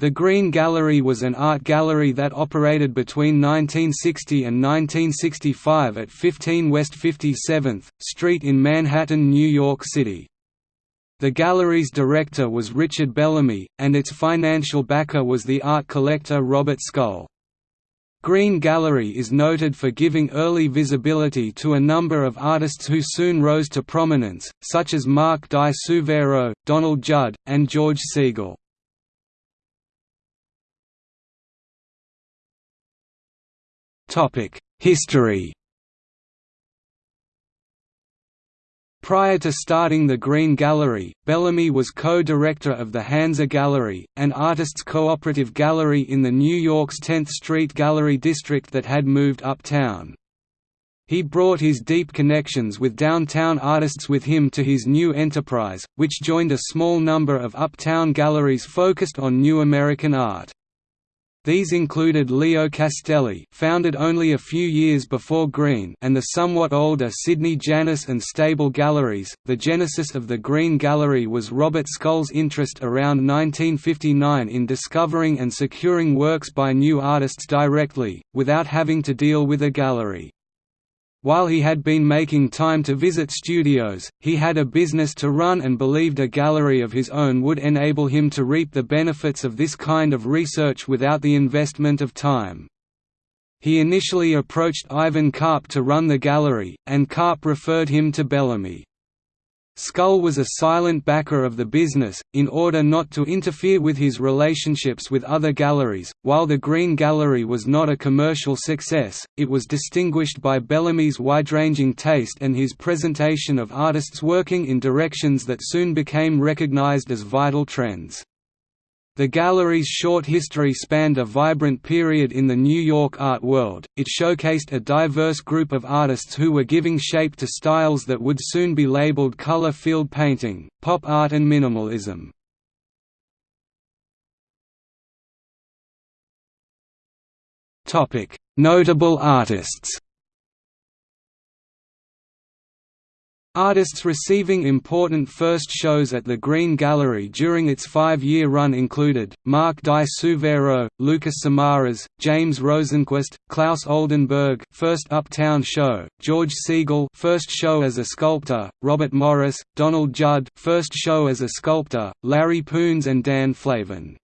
The Green Gallery was an art gallery that operated between 1960 and 1965 at 15 West 57th Street in Manhattan, New York City. The gallery's director was Richard Bellamy, and its financial backer was the art collector Robert Scull. Green Gallery is noted for giving early visibility to a number of artists who soon rose to prominence, such as Mark Di Suvero, Donald Judd, and George Segal. History Prior to starting the Green Gallery, Bellamy was co-director of the Hansa Gallery, an artists' cooperative gallery in the New York's 10th Street Gallery district that had moved uptown. He brought his deep connections with downtown artists with him to his new enterprise, which joined a small number of uptown galleries focused on new American art. These included Leo Castelli founded only a few years before Green and the somewhat older Sidney Janis and Stable Galleries. The genesis of the Green Gallery was Robert Scull's interest around 1959 in discovering and securing works by new artists directly, without having to deal with a gallery. While he had been making time to visit studios, he had a business to run and believed a gallery of his own would enable him to reap the benefits of this kind of research without the investment of time. He initially approached Ivan Karp to run the gallery, and Karp referred him to Bellamy. Scull was a silent backer of the business, in order not to interfere with his relationships with other galleries. While the Green Gallery was not a commercial success, it was distinguished by Bellamy's wide-ranging taste and his presentation of artists working in directions that soon became recognized as vital trends. The gallery's short history spanned a vibrant period in the New York art world, it showcased a diverse group of artists who were giving shape to styles that would soon be labeled color field painting, pop art and minimalism. Notable artists Artists receiving important first shows at the Green Gallery during its five-year run included, Mark Di Suvero, Lucas Samaras, James Rosenquist, Claes Oldenburg first Uptown show, George Segal first show as a sculptor, Robert Morris, Donald Judd first show as a sculptor, Larry Poons and Dan Flavin.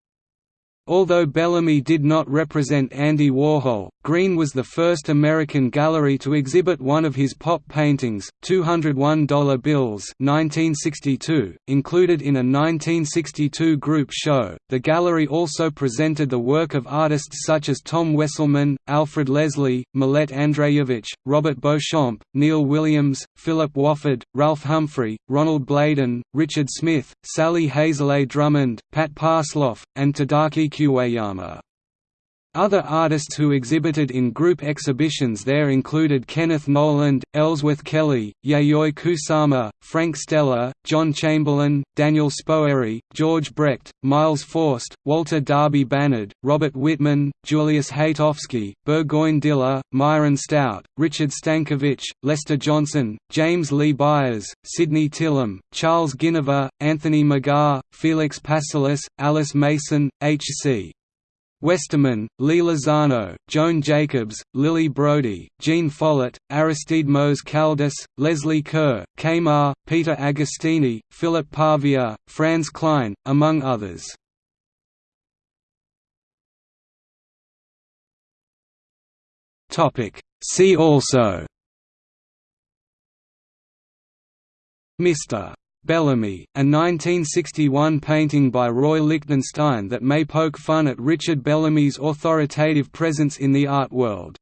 Although Bellamy did not represent Andy Warhol, Green was the first American gallery to exhibit one of his pop paintings, $201 bills 1962, included in a 1962 group show. The gallery also presented the work of artists such as Tom Wesselmann, Alfred Leslie, Milet Andrejevic, Robert Beauchamp, Neil Williams, Philip Wofford, Ralph Humphrey, Ronald Bladen, Richard Smith, Sally Hazelet Drummond, Pat Passlof, and Tadaaki Kuwayama. Other artists who exhibited in group exhibitions there included Kenneth Noland, Ellsworth Kelly, Yayoi Kusama, Frank Stella, John Chamberlain, Daniel Spoerri, George Brecht, Miles Forst, Walter Darby Bannard, Robert Whitman, Julius Hatofsky, Burgoyne Diller, Myron Stout, Richard Stankiewicz, Lester Johnson, James Lee Byars, Sidney Tillim, Charles Ginnever, Anthony McGaha, Felix Pasilis, Alice Mason, H.C. Westermann, Lee Lozano, Joan Jacobs, Lily Brody, Jean Follett, Aristodimos Kaldis, Leslie Kerr, Kamar, Peter Agostini, Philip Pavia, Franz Kline, among others. See also Mr. Bellamy, a 1961 painting by Roy Lichtenstein that may poke fun at Richard Bellamy's authoritative presence in the art world.